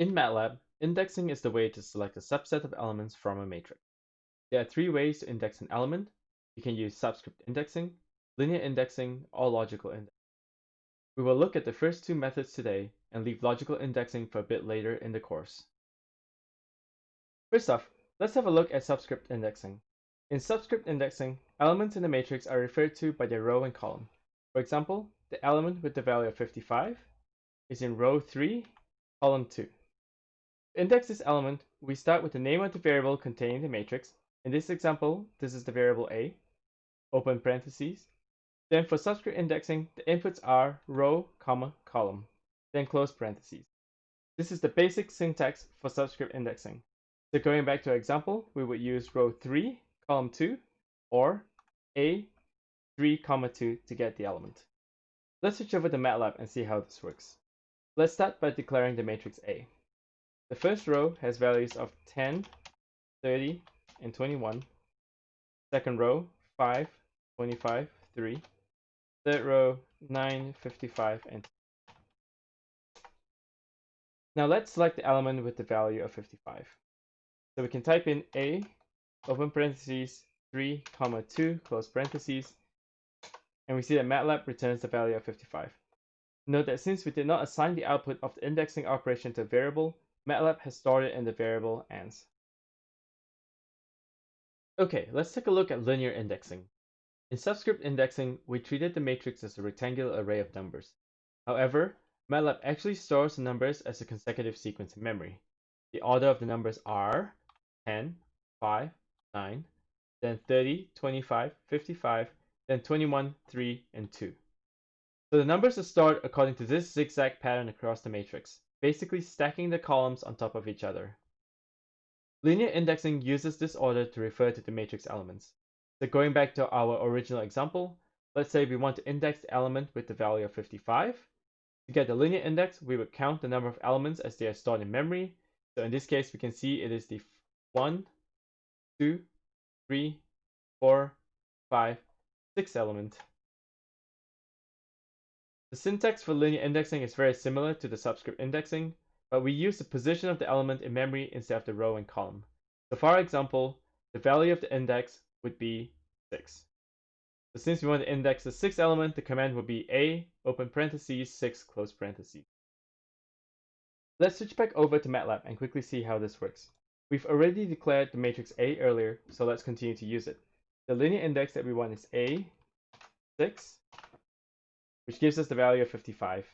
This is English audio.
In MATLAB, indexing is the way to select a subset of elements from a matrix. There are three ways to index an element. You can use subscript indexing, linear indexing, or logical indexing. We will look at the first two methods today and leave logical indexing for a bit later in the course. First off, let's have a look at subscript indexing. In subscript indexing, elements in the matrix are referred to by their row and column. For example, the element with the value of 55 is in row 3, column 2. To index this element, we start with the name of the variable containing the matrix. In this example, this is the variable a, open parentheses. Then for subscript indexing, the inputs are row, comma, column, then close parentheses. This is the basic syntax for subscript indexing. So going back to our example, we would use row 3, column 2, or a 3, comma 2 to get the element. Let's switch over to MATLAB and see how this works. Let's start by declaring the matrix A. The first row has values of 10, 30, and 21. Second row, 5, 25, 3. Third row, 9, 55, and Now let's select the element with the value of 55. So we can type in A, open parentheses, 3, comma 2, close parentheses, and we see that MATLAB returns the value of 55. Note that since we did not assign the output of the indexing operation to a variable, MATLAB has stored it in the variable ans. Okay, let's take a look at linear indexing. In subscript indexing, we treated the matrix as a rectangular array of numbers. However, MATLAB actually stores the numbers as a consecutive sequence in memory. The order of the numbers are 10, 5, 9, then 30, 25, 55, then 21, 3, and 2. So the numbers are stored according to this zigzag pattern across the matrix basically stacking the columns on top of each other. Linear indexing uses this order to refer to the matrix elements. So going back to our original example, let's say we want to index the element with the value of 55. To get the linear index, we would count the number of elements as they are stored in memory. So in this case, we can see it is the 1, 2, 3, 4, 5, 6 element. The syntax for linear indexing is very similar to the subscript indexing, but we use the position of the element in memory instead of the row and column. So for our example, the value of the index would be 6. So since we want to index the sixth element, the command would be a, open parentheses, 6, close parentheses. Let's switch back over to MATLAB and quickly see how this works. We've already declared the matrix A earlier, so let's continue to use it. The linear index that we want is A, 6, which gives us the value of 55.